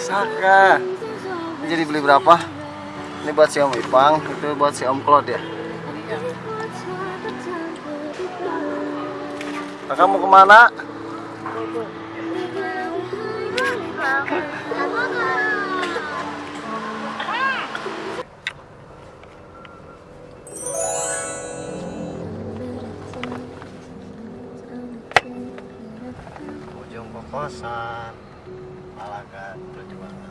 Saka. Ini jadi beli berapa? Ini buat si Om Ipang, itu buat si Om Claude ya. Kakak mau ke mana? Ujung kokosan, Malaga perjuangan.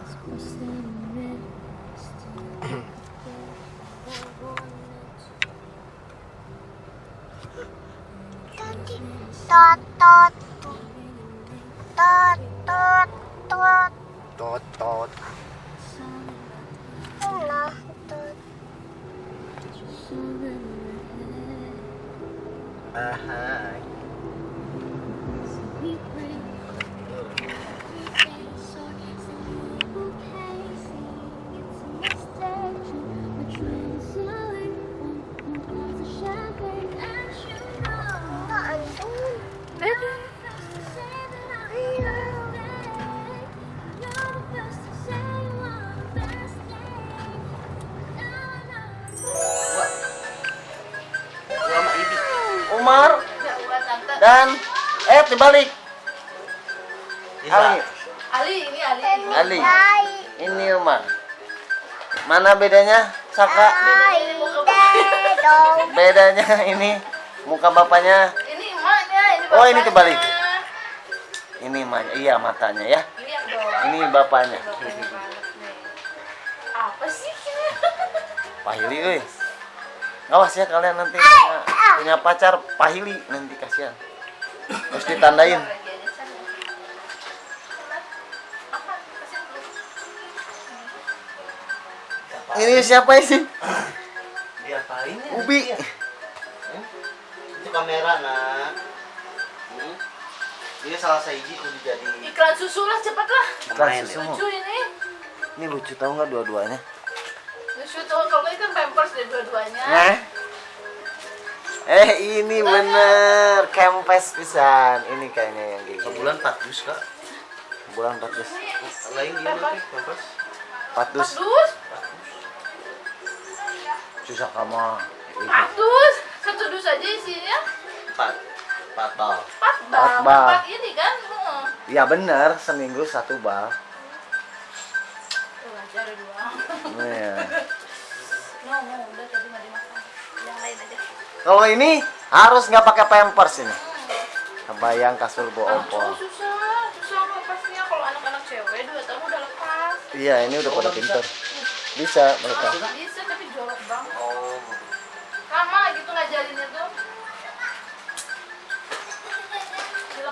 Ahai. Bedanya? Saka. Bedanya ini muka bapaknya. Ini emaknya, ini Oh, ini kebalik. Ini emaknya. Iya matanya ya. Ini bapaknya. Apa sih? Pahili euy. Awas ya kalian nanti punya, punya pacar pahili nanti kasihan. Terus ditandain. Ini siapa sih? Diapain? Ya? Ubi. Iya. Eh, itu kamera, Nak. Hmm? Ini salah seiji kudu jadi. Iklan susu lah cepet lah. Iklan susu. Lucu ini. Ini lucu tau nggak dua-duanya? Lucu tau kalau ini kan pampers deh dua-duanya. Eh, eh ini bener kempes pisan. Ini kayaknya yang gini. Sebulan 400, Kak. Sebulan 400. Lain gini pampers. 400. dus? Susah kamu. Satu dus aja isinya. 4 4 bal. Empat bal. Empat bal. Empat ini kan. Hmm. Ya bener seminggu satu bal. Ada dua. Iya. No, no, udah tadi nggak dimakan. Yang lain aja. Kalau ini harus nggak pakai pampers ini. Kebayang kasur bawa Oh, ompol. susah, susah pampasnya kalau anak-anak cewek dua tahun udah lepas. Iya ini udah pada pinter. Bisa mereka. Bisa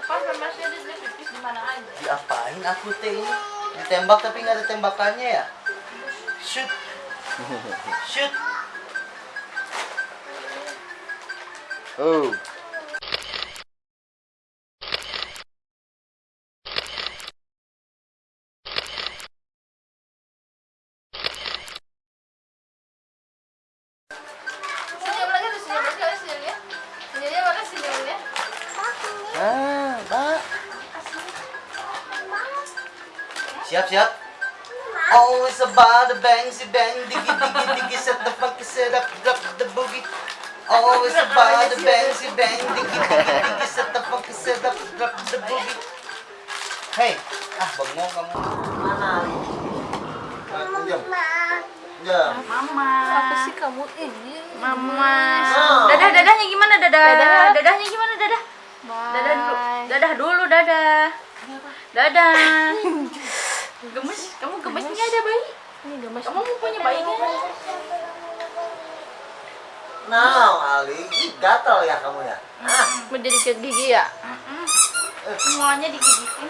Di mana aja. Diapain aku teh ini? Ditembak tapi nggak ada tembakannya ya? Shoot. Shoot. Oh. Siap siap. Always about the bang, si bang, diggy diggy diggy, set the funky set up, drop the boogie. Always about the bang, si bang, diggy diggy diggy, set the funky set up, drop the boogie. Hey, ah bengong kamu. Mana? Jam. Mama. Apa sih kamu ini? Mama. Dadah dadahnya gimana dadah? Dadah. Dadahnya gimana dadah? Bye. Dadah dulu. Dadah dulu dadah. Dadah. Gemes, kamu gemes nggak ada bayi? Ini gemes. Kamu mau punya bayi nggak? Nah, Ali, gatal ya kamu ya. Ah, Mau jadi sikat gigi ya? Semuanya digigitin.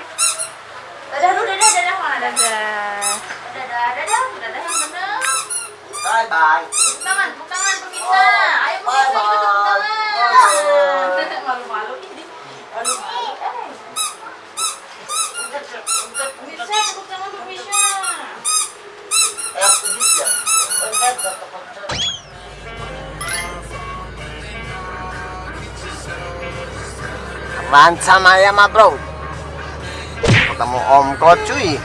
Dadah dulu dadah dadah mana dadah? Dadah dadah dadah yang bener. bye bye. Tepuk tangan, tepuk tangan pemirsa. Ayo pemirsa kita tepuk bye. tangan. Malu-malu ini. Malu-malu. Eh. Pemirsa tepuk tangan pemirsa. Eh, aku juga. Oh, iya, tetap- Apaan sama ma bro? Ketemu Om Ko cuy.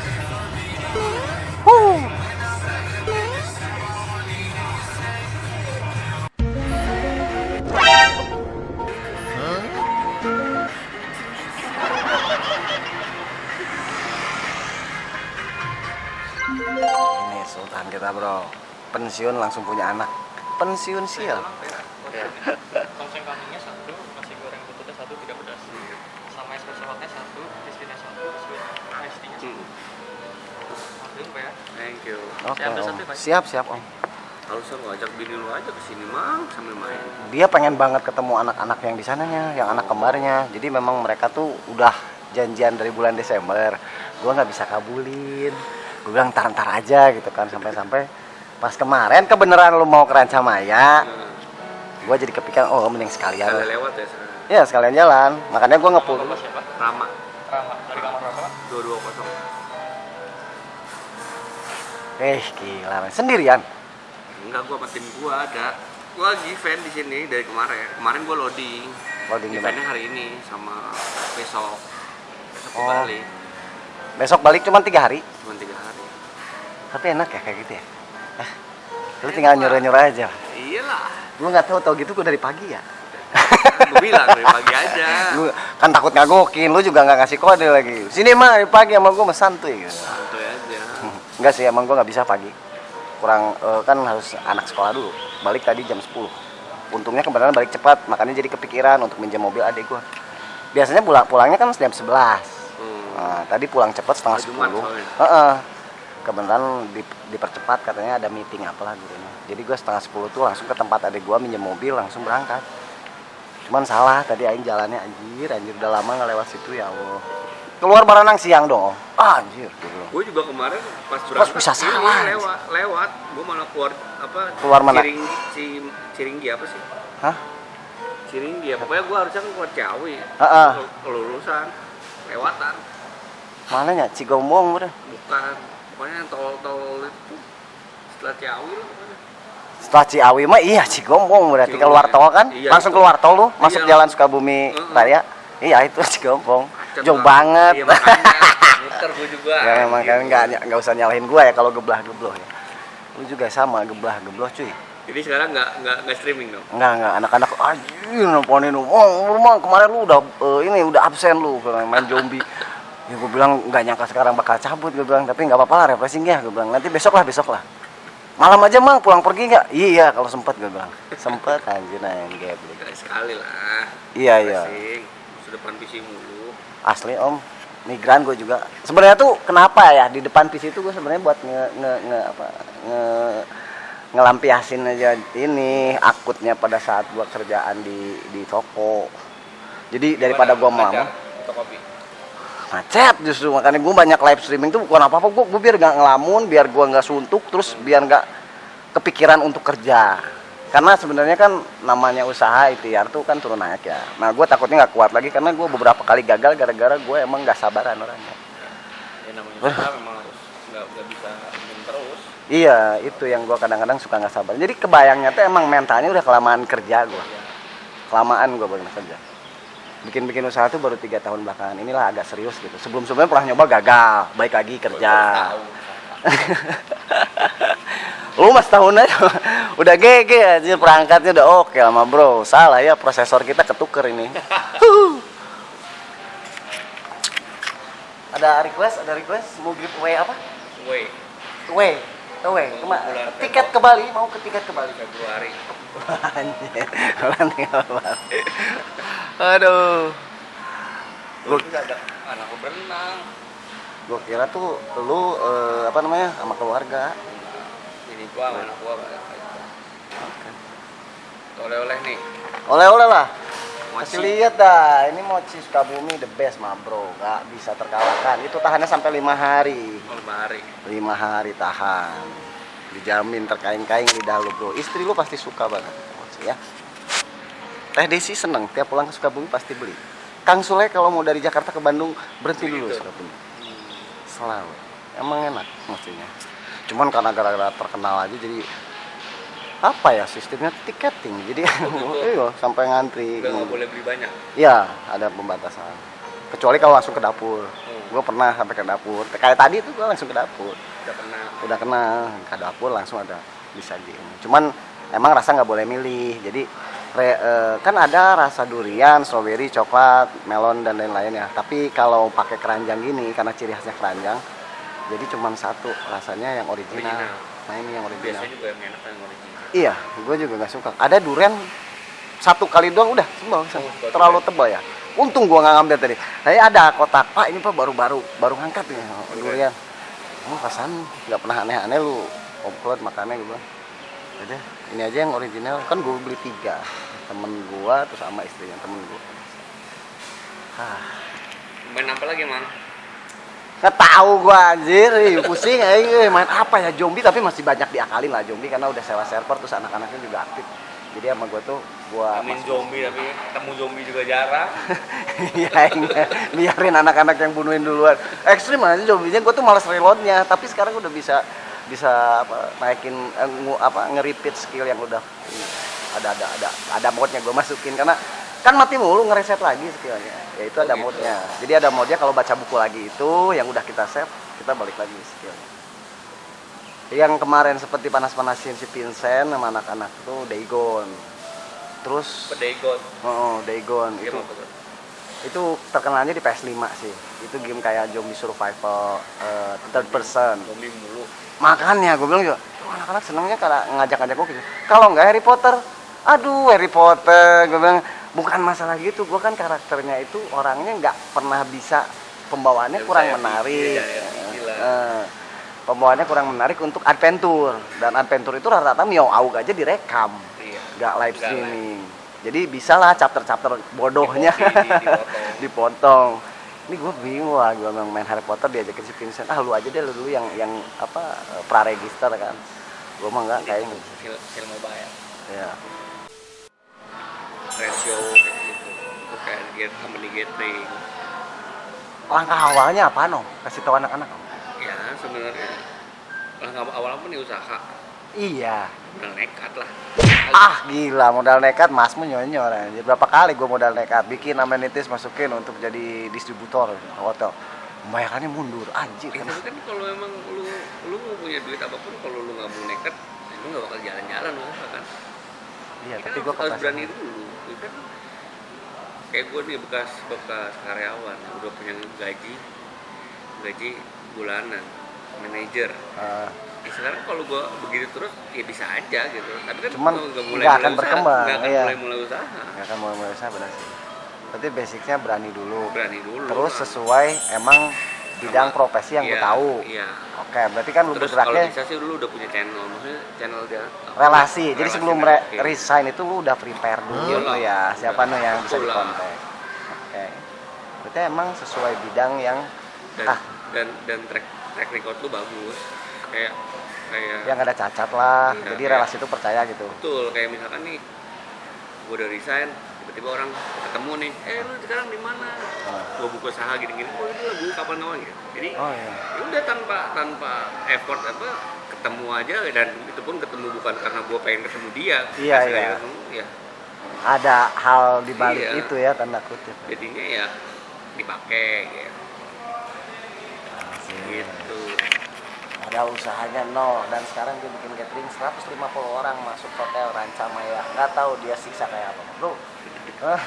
Pensiun langsung punya anak pensiun sial Tongseng kambingnya satu, nasi goreng bututnya satu tidak pedas. Sama espresso hotnya satu, satu, tea-nya Pak ya. Thank you. oke Saya ambil om siap siap om Harusnya lo ajak bini lu aja ke sini mang sambil main. dia pengen banget ketemu anak-anak yang di sananya, yang anak kembarnya. Jadi memang mereka tuh udah janjian dari bulan Desember. Gua nggak bisa kabulin. Gue bilang ntar-ntar aja gitu kan sampai-sampai pas kemarin kebenaran lu mau ke Rancamaya, gua jadi kepikiran oh mending sekalian. Lewat ya sekarang. Ya sekalian jalan. Makanya gua ngepul. Rama Rama. Dari kamar berapa? 220. Eh gila, men. sendirian. Enggak gua sama tim gua ada. Gua lagi event di sini dari kemarin. Kemarin gua loading. Loading di Eventnya hari ini sama besok. Besok Oh. balik. Besok balik cuma tiga hari. Cuma tiga hari. Tapi enak ya kayak gitu ya. Lu tinggal nyuruh-nyuruh aja. Iyalah. Gua nggak tahu tahu gitu gua dari pagi ya. Gue bilang dari pagi aja. Lu kan takut ngagokin, lu juga nggak ngasih kode lagi. Sini mah dari pagi sama gua mah santuy gitu. Santuy aja. Enggak sih, emang gua nggak bisa pagi. Kurang eh, kan harus anak sekolah dulu. Balik tadi jam 10. Untungnya kebetulan balik cepat, makanya jadi kepikiran untuk minjem mobil adik gua. Biasanya pulang pulangnya kan jam 11. Hmm. Nah, tadi pulang cepat setengah 10. Kebetulan di- dipercepat katanya ada meeting apalah gurunya. Jadi gua setengah 10 tuh langsung ke tempat adik gua minjem mobil langsung berangkat. Cuman salah tadi aing jalannya anjir, anjir udah lama nggak lewat situ ya Allah. Keluar barenang siang dong. Ah, anjir. gitu. Gue juga kemarin pas Pas berangkat bisa ini salah. lewat lewat gue malah keluar apa Keluar mana? Ciringgi Ci- Ciringgi apa sih Hah? Ciringgi ya pokoknya gue harusnya kan keluar Ciawi Heeh. Ke- kelulusan lewatan Mana ya? Cigombong udah. bukan pokoknya yang tol tol itu setelah Ciawi lah pokoknya Setelah Ciawi mah iya Cigombong berarti Cigombong, keluar ya. tol kan? Iya, Langsung itu. keluar tol lu, masuk Iya. jalan Sukabumi. Raya. Iya itu Cigombong. Jauh banget. iya muter gue juga ya memang kan Gitu. nggak nggak usah nyalahin gua ya kalau geblah gebloh ya. Lu juga sama geblah gebloh cuy. jadi sekarang nggak nggak nggak streaming dong Enggak enggak anak-anak anjir nelponin lu. Oh, rumah kemarin lu udah eh, ini udah absen lu main zombie. Ya gue bilang nggak nyangka sekarang bakal cabut gue bilang. Tapi nggak apa-apa lah refreshing ya gue bilang. Nanti besok lah besok lah. Malam aja mang pulang pergi nggak? Iya kalau sempet gue bilang. Sempet anjir nah yang Sekali sekali lah. Iya iya. Depan PC mulu. Asli om. Migran gue juga. Sebenarnya tuh kenapa ya di depan PC itu gue sebenarnya buat nge, nge, nge apa nge ngelampiasin aja ini akutnya pada saat gua kerjaan di di toko. Jadi daripada atau kopi macet justru makanya gue banyak live streaming tuh bukan apa apa gue gue biar nggak ngelamun biar gua nggak suntuk terus biar nggak kepikiran untuk kerja. Karena sebenarnya kan namanya usaha ITR tuh kan turun naik ya. Nah gue takutnya nggak kuat lagi karena gue beberapa kali gagal gara-gara gue emang nggak sabaran orangnya. Ya namanya usaha memang harus nggak bisa terus. Iya itu yang gue kadang-kadang suka nggak sabar. Jadi kebayangnya tuh emang mentalnya udah kelamaan kerja gue kelamaan gue baru kerja bikin-bikin usaha tuh baru tiga tahun belakangan inilah agak serius gitu. Sebelum sebelumnya pernah nyoba gagal. Baik lagi kerja. Lu mas tahun aja udah GG aja perangkatnya udah oke lama bro. Salah ya prosesor kita ketuker ini. Ada request ada request? Mau giveaway apa? Woi, Away, away, kema Bulan tiket ke Bali, mau ke tiket ke Bali. Februari. Orang tinggal. Aduh, Gue ada anak gue berenang. gua kira tuh lu eh, apa namanya sama keluarga. Ini gua sama anak gua Oleh-oleh nih. Oleh-oleh lah. Mochi. Kasih lihat dah, ini mochi Sukabumi the best mah bro, gak bisa terkalahkan. Itu tahannya sampai lima hari, Oh, Bahari. lima hari tahan. Dijamin terkaing-kaing lidah lu bro. Istri lu pasti suka banget ya. Teh Desi seneng, tiap pulang ke Sukabumi pasti beli. Kang Sule kalau mau dari Jakarta ke Bandung berhenti dulu. Sukabumi. Selalu. Emang enak mochinya. Cuman karena gara-gara terkenal aja jadi apa ya sistemnya tiketing jadi iya sampai ngantri Udah nggak boleh beli banyak. Iya, ada pembatasan. Kecuali kalau langsung ke dapur. Gue pernah sampai ke dapur. Kayak tadi tuh gue langsung ke dapur. Udah kenal. Udah kenal ke dapur langsung ada disajiin. Cuman emang rasa nggak boleh milih. Jadi re- eh, kan ada rasa durian, strawberry, coklat, melon dan lain-lain ya. Tapi kalau pakai keranjang gini karena ciri khasnya keranjang, jadi cuman satu rasanya yang original. Original. nah ini yang original biasanya juga yang enak yang original iya gue juga nggak suka ada durian satu kali doang udah sebel Oh, terlalu tebal ya untung gua nggak ngambil tadi saya ada kotak pak ini pak baru-baru baru ngangkat nih durian oh pasan nggak pernah aneh-aneh lu komplot makannya gue bilang Udah, ini aja yang original. Kan gue beli tiga. Temen gua terus sama istrinya temen gua. Ah. Main apa lagi mang? Nggak tahu gua anjir. Pusing eh, main apa ya? Zombie tapi masih banyak diakalin lah zombie. Karena udah sewa server terus anak-anaknya juga aktif. Jadi sama gua tuh main masuk- zombie tapi ketemu zombie juga jarang Iya, iya. biarin anak-anak yang bunuhin duluan. Ekstrim aja zombinya, gue tuh malas reloadnya. Tapi sekarang udah bisa bisa apa, naikin eh, ngu- apa nge-repeat skill yang udah ada ada ada ada modnya gue masukin karena kan mati mulu ngereset lagi skillnya. Ya itu ada Oh, gitu. modnya. Jadi ada modnya kalau baca buku lagi itu yang udah kita save kita balik lagi skillnya. Yang kemarin seperti panas-panasin si Vincent sama anak-anak tuh Dagon. Terus pedegot oh, Dagon itu apa itu terkenalnya di PS5 sih. Itu game kayak zombie survival eh, third person. Zombie mulu. Makanya gue bilang juga "Tuh, anak-anak senengnya karena ngajak-ngajak gue gitu. Kalau nggak Harry Potter aduh Harry Potter gue bilang. Bukan masalah gitu gue kan karakternya itu orangnya nggak pernah bisa pembawaannya Nggak kurang menarik. ya, ya. Eh, pembawaannya kurang menarik untuk adventure. Dan adventure itu rata-rata miau aja direkam nggak live Nggak streaming. Jadi bisa lah chapter-chapter bodohnya Di- di- dipotong. dipotong. Ini gue bingung lah gue memang main Harry Potter diajakin si Vincent ah lu aja deh lu dulu yang yang apa pra register kan. Gue mah enggak kayaknya film film mobile. Ya ratio kayak gitu. Itu kayak get company gathering. Langkah awalnya apa no kasih tahu anak-anak ya sebenarnya. Langkah awal apa nih usaha. Iya udah nekat lah. Ah gila modal nekat masmu nyonyor anjir. Berapa kali gue modal nekat? Bikin amenities masukin untuk jadi distributor hotel membayarkannya mundur anjir Ya, kan tapi kan kalau emang lu lu mau punya duit apa pun kalau lu nggak mau nekat ya lu nggak bakal jalan-jalan usaha kan? Iya Ya tapi kan gue harus, berani dulu. Ya kan kayak gue nih bekas bekas karyawan. Udah punya gaji gaji bulanan manajer. Eh, ya sekarang kalau gue begitu terus ya bisa aja gitu. Tapi kan Cuman nggak nggak akan usaha, berkembang, nggak akan iya. mulai mulai usaha. Nggak akan mulai mulai usaha benar sih. Tapi basicnya berani dulu. Berani dulu. Terus lah. sesuai emang bidang Sama- profesi yang gue iya, tahu. iya. Oke berarti kan lu terus kalau bergeraknya bisa sih dulu udah punya channel maksudnya channel dia apa, relasi. Jadi relasi sebelum re- networking. resign itu lu udah prepare dulu Iya lah. ya siapa Udah. nih yang bisa dikontak. Oke. Berarti emang sesuai bidang yang dan ah. dan dan track track record lu bagus. Kayak kayak yang ada cacat lah Iya, jadi iya. relasi itu percaya gitu betul kayak misalkan nih gue udah resign tiba-tiba orang ketemu nih eh lu sekarang di mana Oh. gue buka usaha gini-gini oh itu lagu kapan kapan gitu jadi oh iya ya udah tanpa tanpa effort apa ketemu aja dan itu pun ketemu bukan karena gue pengen ketemu dia Iya, iya. ketemu, ya ada hal di balik Iya. itu ya tanda kutip jadinya ya dipakai gitu, Asik. gitu. Ada usahanya nol. Dan sekarang dia bikin catering 150 orang masuk hotel Rancamaya. Nggak tahu dia siksa kayak apa. Bro.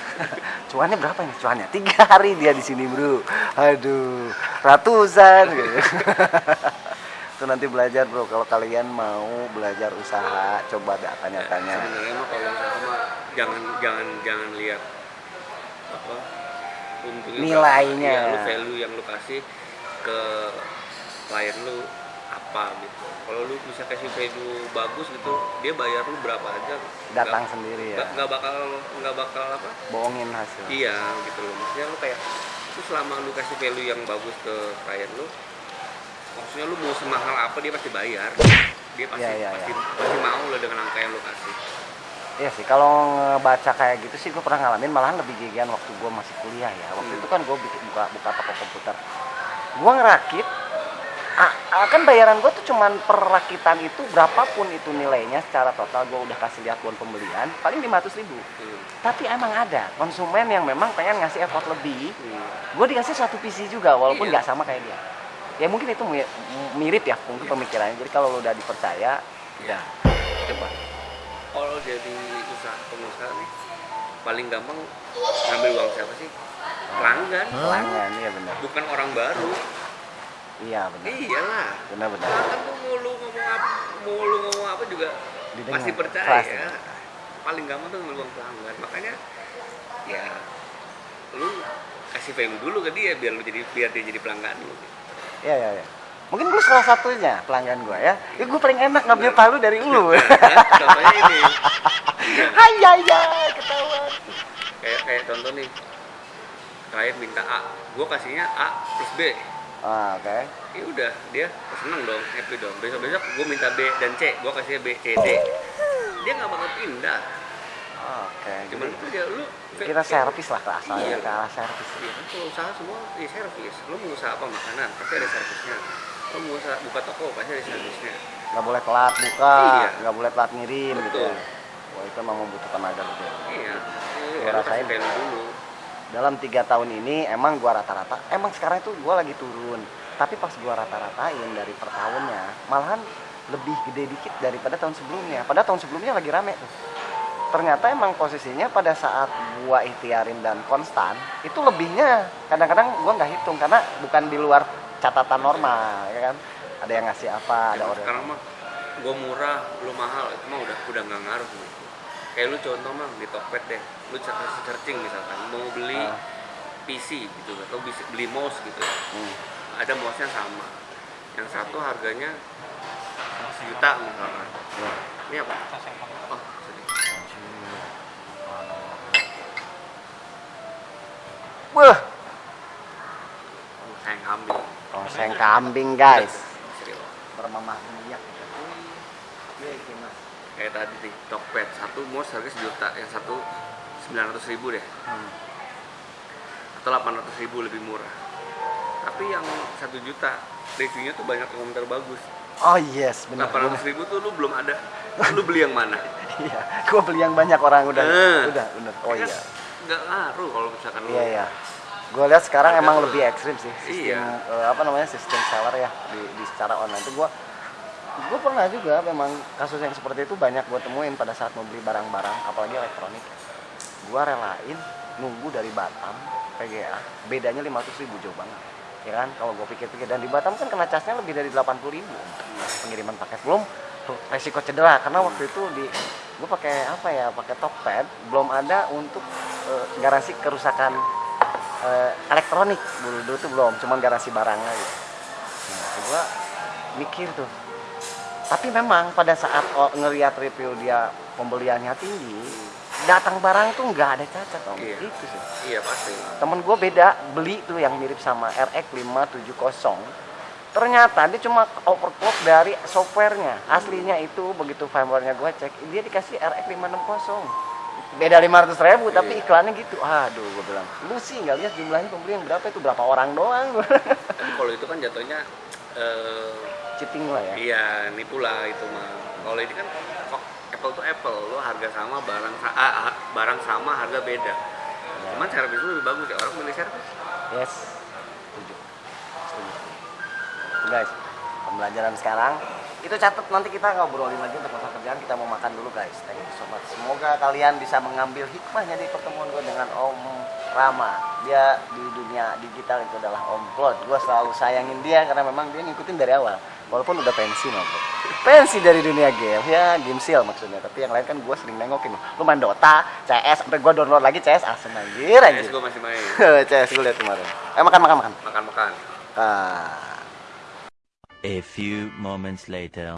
Cuannya berapa nih cuannya? Tiga hari dia di sini bro. Aduh. Ratusan. Gitu. itu nanti belajar bro. Kalau kalian mau belajar usaha coba tanya-tanya. Sebenarnya mah kalau usaha mah jangan jangan jangan lihat apa untungnya Nilainya. Iya, lu value yang lu kasih ke klien lu apa gitu kalau lu bisa kasih value bagus gitu dia bayar lu berapa aja datang nggak- sendiri ya nggak bakal nggak bakal apa bohongin hasil iya gitu loh maksudnya lu kayak lu selama lu kasih value yang bagus ke klien lu maksudnya lu mau semahal apa dia pasti bayar dia pasti Iya, iya, pasti, iya. pasti mau lah dengan angka yang lu kasih Iya sih, kalau ngebaca kayak gitu sih gue pernah ngalamin malahan lebih gigian waktu gue masih kuliah ya. Waktu Hmm. itu kan gue bikin buka buka toko komputer. Gue ngerakit, ah, ah, kan bayaran gue tuh cuman per rakitan itu berapapun itu nilainya secara total gue udah kasih lihat buat pembelian paling 500 ribu. Hmm. Tapi emang ada konsumen yang memang pengen ngasih effort lebih. Hmm. Gue dikasih satu PC juga walaupun Iya. nggak sama kayak dia. Ya mungkin itu mi- mirip ya mungkin pemikirannya. Jadi kalau lo udah dipercaya, ya coba. kalau jadi usaha pengusaha nih paling gampang ngambil uang siapa sih pelanggan Pelanggan, iya benar. bukan orang baru Iya benar. iyalah Benar benar. kan tuh mau lu ngomong apa mau lu ngomong apa juga Didengar. pasti percaya Pasti. paling gampang tuh ngeluang pelanggan makanya ya lu kasih value dulu ke dia biar lu jadi biar dia jadi pelanggan lu Iya, iya, iya. Mungkin gue salah satunya pelanggan gue ya. Ya gue paling enak ngambil palu dari lu. contohnya ini Hai, hai, hai, ketahuan. kayak kayak contoh nih klien minta A gue kasihnya A plus B Ah, oke. ya udah dia seneng dong happy dong besok besok gue minta B dan C gue kasihnya B C D dia nggak bakal pindah Oke. cuman Jadi itu dia lu kita servis lah ke asalnya, Iya. ke arah servis. Iya kan kalau usaha semua ya servis lu mau usaha apa makanan pasti ada servisnya lu mau usaha buka toko pasti ada servisnya Nggak boleh telat buka, Iya. nggak boleh telat ngirim gitu. Betul. ya. Wah itu memang membutuhkan tenaga betul. iya Gua ya, lu kasih dulu Dalam tiga tahun ini emang gua rata-rata, emang sekarang itu gua lagi turun. Tapi pas gua rata-ratain dari per tahunnya, malahan lebih gede dikit daripada tahun sebelumnya. Pada tahun sebelumnya lagi rame tuh. Ternyata emang posisinya pada saat gua ikhtiarin dan konstan, itu lebihnya kadang-kadang gua nggak hitung karena bukan di luar catatan normal, ya kan? Ada yang ngasih apa, ada Emang orang. sekarang mah gue murah lu mahal itu mah udah udah nggak ngaruh nih kayak lu contoh mah di Tokped deh lu searching searching misalkan mau beli Ah. PC gitu atau bisa beli mouse gitu Hmm. ada mouse nya sama yang satu harganya sejuta misalkan Ya. ini apa oh sorry. Wah, sayang kambing oseng kambing guys. Bermamah minyak. Kayak tadi nih Tokped satu mouse harga sejuta yang satu sembilan ratus ribu deh Hmm. atau delapan ratus ribu lebih murah tapi yang satu juta reviewnya tuh banyak komentar bagus Oh yes, benar. delapan ratus ribu tuh lu belum ada lu beli yang mana Iya, gua beli yang banyak orang udah, Eh. udah, bener. Oh kan, iya, nggak ngaruh kalau misalkan lu iya iya. Gue lihat sekarang Harga emang lebih ekstrim sih sistem Iya. eh, apa namanya sistem seller ya di, di secara online itu gue gue pernah juga memang kasus yang seperti itu banyak gue temuin pada saat mau beli barang-barang apalagi elektronik gue relain nunggu dari Batam PGA bedanya 500 ribu jauh banget ya kan? Kalau gue pikir-pikir dan di Batam kan kena casnya lebih dari 80 ribu. Pengiriman paket belum resiko cedera karena waktu itu di gue pakai apa ya pakai Tokped belum ada untuk eh, garansi kerusakan eh, elektronik. Dulu dulu tuh belum cuman garansi barangnya gitu nah gue mikir tuh tapi memang pada saat ngeliat review dia pembeliannya tinggi datang barang tuh nggak ada cacat om. Iya. itu sih. Iya pasti. Temen gue beda beli tuh yang mirip sama RX 570 ternyata dia cuma overclock dari softwarenya. Aslinya itu begitu firmware-nya gue cek dia dikasih RX 560 beda 500 ribu tapi Iya. iklannya gitu. Aduh gue bilang lu sih nggak lihat jumlahnya pembeli yang berapa? Itu berapa orang doang? Tapi kalau itu kan jatuhnya eh, cheating lah ya. iya nipu lah itu mah. Kalau ini kan apple to apple lo harga sama barang ah, ah, barang sama harga beda cuman servis lu lebih bagus ya orang milih servis Yes. Setuju. Guys, pembelajaran sekarang itu catat nanti kita ngobrolin lagi untuk masalah kerjaan kita mau makan dulu guys. Thank you so much. Semoga kalian bisa mengambil hikmahnya di pertemuan gue dengan Om Rama. Dia di dunia digital itu adalah Om Claude. Gue selalu sayangin dia karena memang dia ngikutin dari awal. Walaupun udah pensi bro. Pensi dari dunia game ya, game seal maksudnya. Tapi yang lain kan gue sering nengokin. Lu main Dota, CS, sampai gue download lagi CS asem anjir anjir. yes gue masih main CS gue liat kemarin. Eh makan makan makan. makan makan Ah. A few moments later.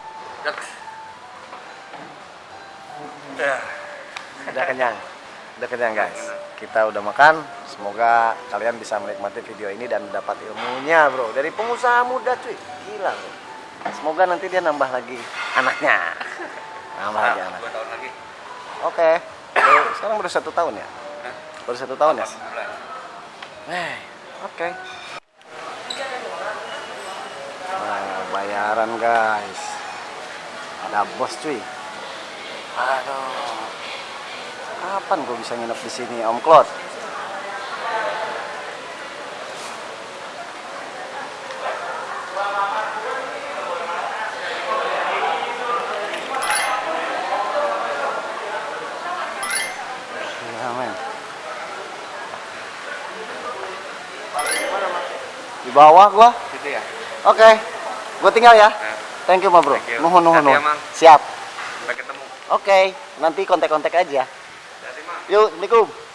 Udah kenyang. Udah kenyang guys. Kita udah makan. Semoga kalian bisa menikmati video ini dan dapat ilmunya bro. Dari pengusaha muda cuy. Gila bro. Semoga nanti dia nambah lagi anaknya. Nambah lagi anak. dua tahun lagi Oke. Baru- Sekarang baru satu tahun ya? Hah? Baru satu tahun ya? Eh, oke. Nah, bayaran guys. Ada bos cuy. Aduh. Kapan gue bisa nginep di sini Om Claude? Iya. Di bawah gua. gitu ya Oke. Gua tinggal ya. nah, Thank you, Ma Bro. Nuhun, nuhun, nuhun. Siap. Sampai ketemu. Oke, nanti kontak-kontak aja. Yuk, Assalamualaikum.